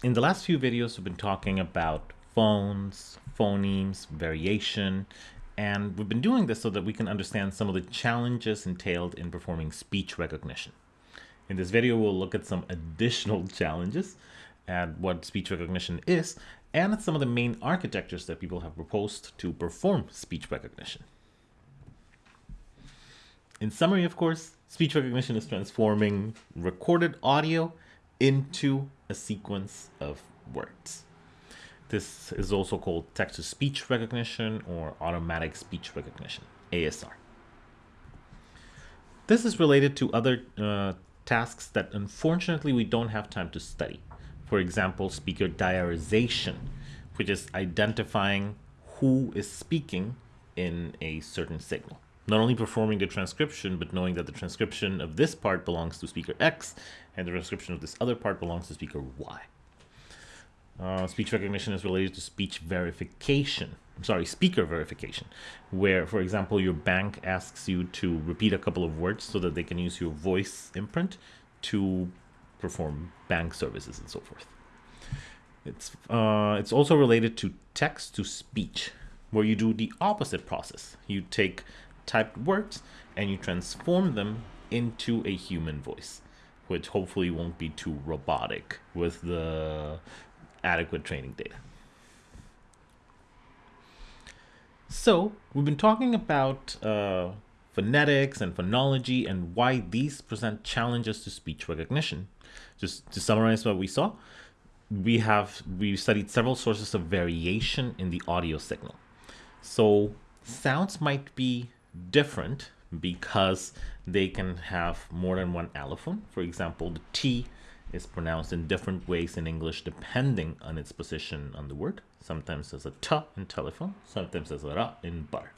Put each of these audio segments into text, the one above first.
In the last few videos, we've been talking about phones, phonemes, variation, and we've been doing this so that we can understand some of the challenges entailed in performing speech recognition. In this video, we'll look at some additional challenges and what speech recognition is, and at some of the main architectures that people have proposed to perform speech recognition. In summary, of course, speech recognition is transforming recorded audio into a sequence of words. This is also called text-to-speech recognition or automatic speech recognition, ASR. This is related to other uh, tasks that unfortunately we don't have time to study. For example, speaker diarization, which is identifying who is speaking in a certain signal. Not only performing the transcription, but knowing that the transcription of this part belongs to speaker X and the transcription of this other part belongs to speaker Y. Uh, speech recognition is related to speech verification. I'm sorry, speaker verification, where, for example, your bank asks you to repeat a couple of words so that they can use your voice imprint to perform bank services and so forth. It's, uh, it's also related to text to speech, where you do the opposite process. You take typed words and you transform them into a human voice, which hopefully won't be too robotic with the adequate training data. So we've been talking about uh, phonetics and phonology and why these present challenges to speech recognition. Just to summarize what we saw, we have we studied several sources of variation in the audio signal. So sounds might be different because they can have more than one allophone. For example, the T is pronounced in different ways in English depending on its position on the word. Sometimes as a t in telephone, sometimes as a ra in bar.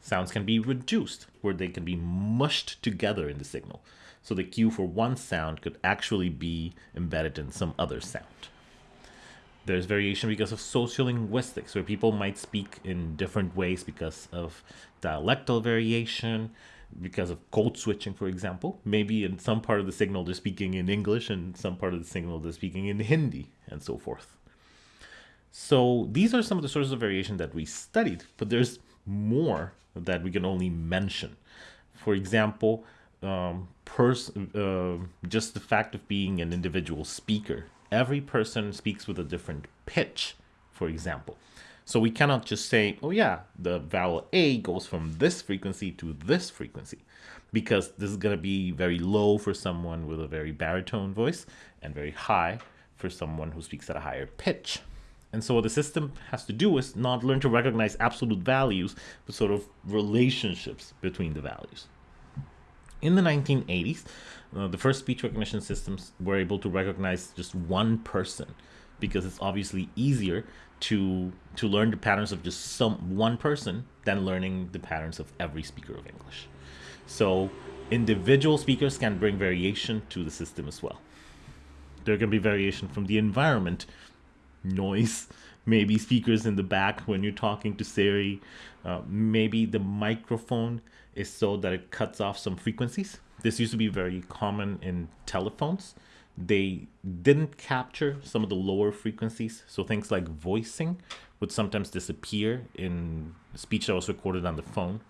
Sounds can be reduced, where they can be mushed together in the signal. So the cue for one sound could actually be embedded in some other sound. There's variation because of sociolinguistics, where people might speak in different ways because of dialectal variation, because of code switching, for example. Maybe in some part of the signal they're speaking in English and some part of the signal they're speaking in Hindi and so forth. So these are some of the sources of variation that we studied, but there's more that we can only mention. For example, um, uh, just the fact of being an individual speaker. Every person speaks with a different pitch, for example. So we cannot just say, oh yeah, the vowel A goes from this frequency to this frequency because this is going to be very low for someone with a very baritone voice and very high for someone who speaks at a higher pitch. And so what the system has to do is not learn to recognize absolute values, but sort of relationships between the values. In the 1980s, uh, the first speech recognition systems were able to recognize just one person because it's obviously easier to to learn the patterns of just some one person than learning the patterns of every speaker of English. So individual speakers can bring variation to the system as well. There can be variation from the environment, noise, maybe speakers in the back when you're talking to Siri, uh, maybe the microphone is so that it cuts off some frequencies. This used to be very common in telephones they didn't capture some of the lower frequencies. So things like voicing would sometimes disappear in speech that was recorded on the phone.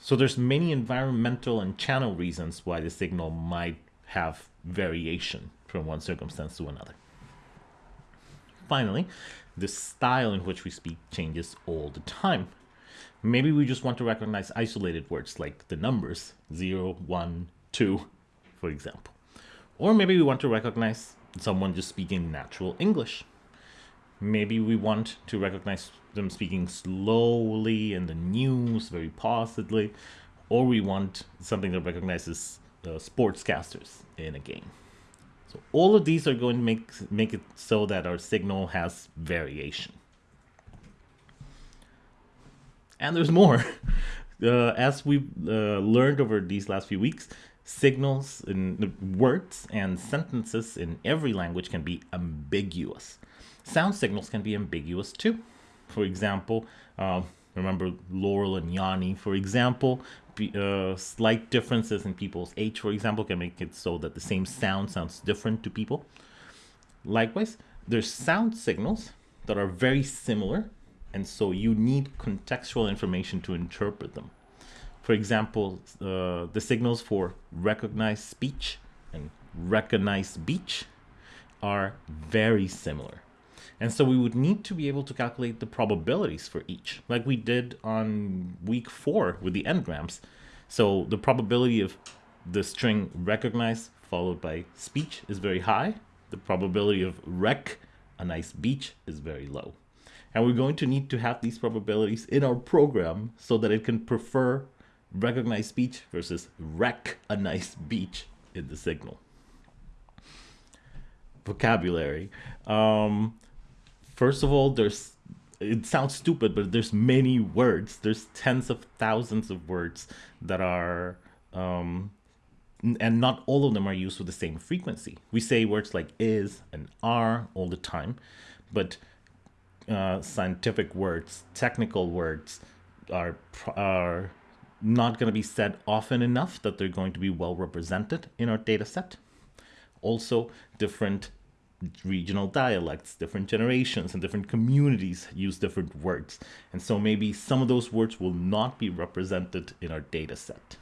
So there's many environmental and channel reasons why the signal might have variation from one circumstance to another. Finally, the style in which we speak changes all the time. Maybe we just want to recognize isolated words like the numbers 0, 1, 2, for example. Or maybe we want to recognize someone just speaking natural English. Maybe we want to recognize them speaking slowly in the news, very pausedly, or we want something that recognizes uh, sportscasters in a game. So all of these are going to make, make it so that our signal has variation. And there's more. Uh, as we've uh, learned over these last few weeks, Signals in words and sentences in every language can be ambiguous. Sound signals can be ambiguous too. For example, uh, remember Laurel and Yanny, for example, uh, slight differences in people's age, for example, can make it so that the same sound sounds different to people. Likewise, there's sound signals that are very similar, and so you need contextual information to interpret them. For example, uh, the signals for recognize speech and recognize beach are very similar. And so we would need to be able to calculate the probabilities for each, like we did on week four with the n-grams. So the probability of the string recognize followed by speech is very high. The probability of rec, a nice beach, is very low. And we're going to need to have these probabilities in our program so that it can prefer recognize speech versus rec, a nice beach in the signal. Vocabulary. Um, first of all, there's it sounds stupid, but there's many words. There's tens of thousands of words that are um, and not all of them are used with the same frequency. We say words like is and are all the time, but uh, scientific words, technical words are are not going to be said often enough that they're going to be well represented in our data set. Also, different regional dialects, different generations and different communities use different words. And so maybe some of those words will not be represented in our data set.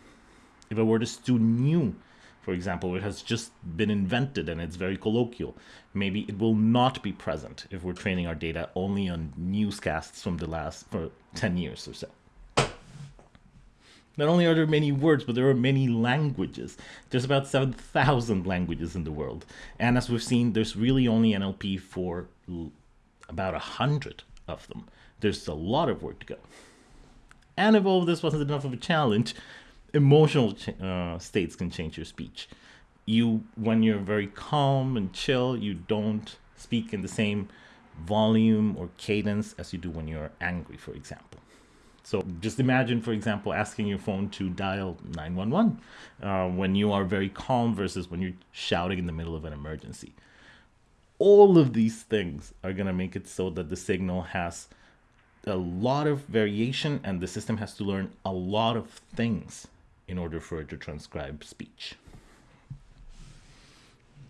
If a word is too new, for example, it has just been invented and it's very colloquial, maybe it will not be present if we're training our data only on newscasts from the last for 10 years or so. Not only are there many words, but there are many languages. There's about 7,000 languages in the world. And as we've seen, there's really only NLP for about 100 of them. There's a lot of work to go. And if all of this wasn't enough of a challenge, emotional uh, states can change your speech. You, when you're very calm and chill, you don't speak in the same volume or cadence as you do when you're angry, for example. So just imagine, for example, asking your phone to dial 911 uh, when you are very calm versus when you're shouting in the middle of an emergency. All of these things are going to make it so that the signal has a lot of variation and the system has to learn a lot of things in order for it to transcribe speech.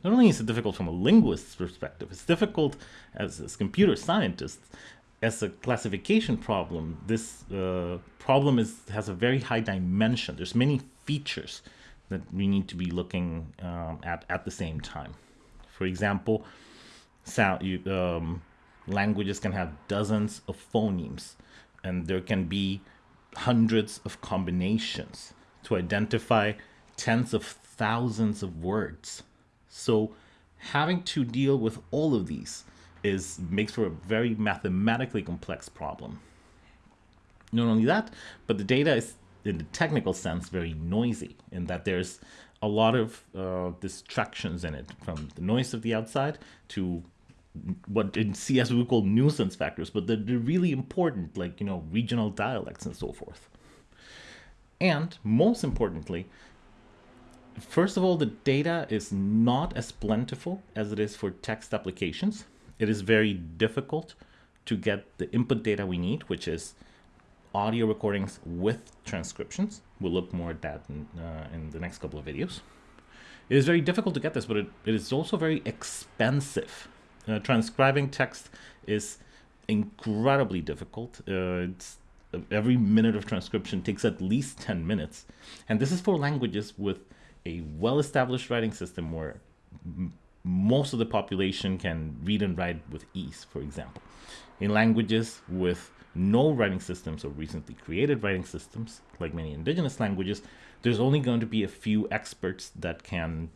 Not only is it difficult from a linguist's perspective, it's difficult as, as computer scientists. As a classification problem, this uh, problem is has a very high dimension. There's many features that we need to be looking um, at at the same time. For example, sound you, um, languages can have dozens of phonemes, and there can be hundreds of combinations to identify tens of thousands of words. So having to deal with all of these is makes for a very mathematically complex problem. Not only that, but the data is in the technical sense very noisy in that there's a lot of uh, distractions in it from the noise of the outside to what in CS we call nuisance factors, but they're, they're really important, like, you know, regional dialects and so forth. And most importantly, first of all, the data is not as plentiful as it is for text applications. It is very difficult to get the input data we need, which is audio recordings with transcriptions. We'll look more at that in, uh, in the next couple of videos. It is very difficult to get this, but it, it is also very expensive. Uh, transcribing text is incredibly difficult. Uh, it's every minute of transcription takes at least 10 minutes. And this is for languages with a well-established writing system where most of the population can read and write with ease, for example. In languages with no writing systems or recently created writing systems, like many indigenous languages, there's only going to be a few experts that can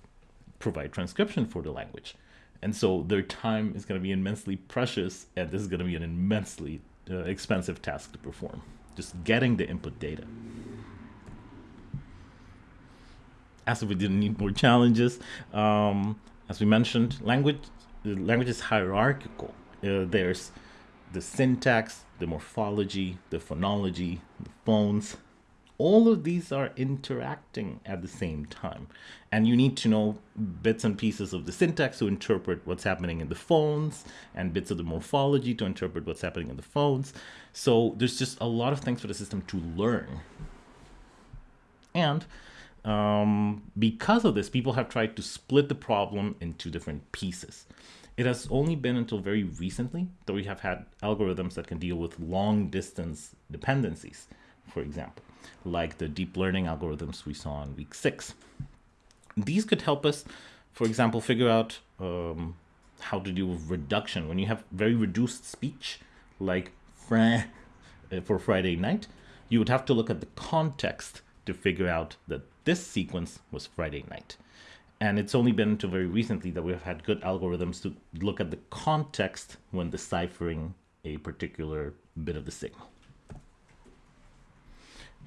provide transcription for the language. And so their time is going to be immensely precious, and this is going to be an immensely uh, expensive task to perform, just getting the input data. As if we didn't need more challenges, um, as we mentioned, language language is hierarchical. Uh, there's the syntax, the morphology, the phonology, the phones, all of these are interacting at the same time. And you need to know bits and pieces of the syntax to interpret what's happening in the phones and bits of the morphology to interpret what's happening in the phones. So there's just a lot of things for the system to learn. And um, because of this, people have tried to split the problem into different pieces. It has only been until very recently that we have had algorithms that can deal with long distance dependencies, for example, like the deep learning algorithms we saw in week six. These could help us, for example, figure out um, how to deal with reduction. When you have very reduced speech, like uh, for Friday night, you would have to look at the context to figure out that this sequence was Friday night. And it's only been until very recently that we've had good algorithms to look at the context when deciphering a particular bit of the signal.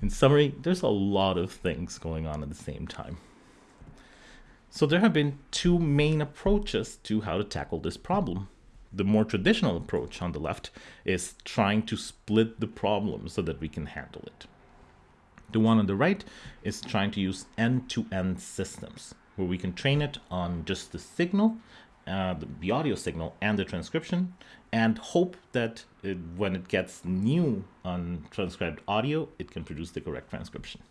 In summary, there's a lot of things going on at the same time. So there have been two main approaches to how to tackle this problem. The more traditional approach on the left is trying to split the problem so that we can handle it. The one on the right is trying to use end-to-end -end systems where we can train it on just the signal, uh, the, audio signal and the transcription and hope that it, when it gets new untranscribed audio, it can produce the correct transcription.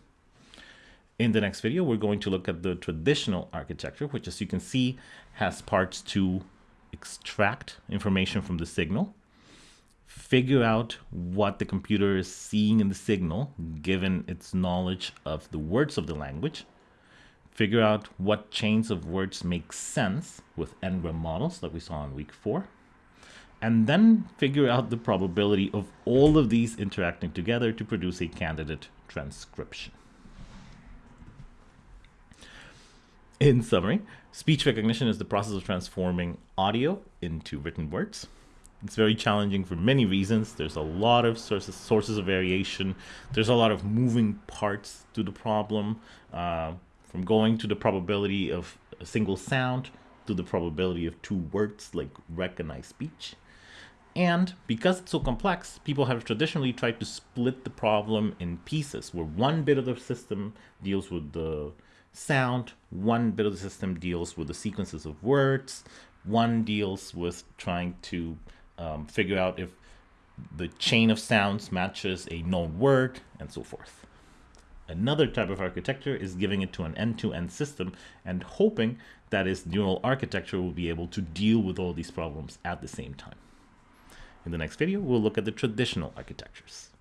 In the next video, we're going to look at the traditional architecture, which as you can see has parts to extract information from the signal, figure out what the computer is seeing in the signal, given its knowledge of the words of the language, figure out what chains of words make sense with n-gram models that we saw in week four, and then figure out the probability of all of these interacting together to produce a candidate transcription. In summary, speech recognition is the process of transforming audio into written words. It's very challenging for many reasons. There's a lot of sources, sources of variation. There's a lot of moving parts to the problem. Uh, from going to the probability of a single sound to the probability of two words like recognize speech. And because it's so complex, people have traditionally tried to split the problem in pieces where one bit of the system deals with the sound, one bit of the system deals with the sequences of words, one deals with trying to um, figure out if the chain of sounds matches a known word, and so forth. Another type of architecture is giving it to an end-to-end -end system and hoping that its neural architecture will be able to deal with all these problems at the same time. In the next video, we'll look at the traditional architectures.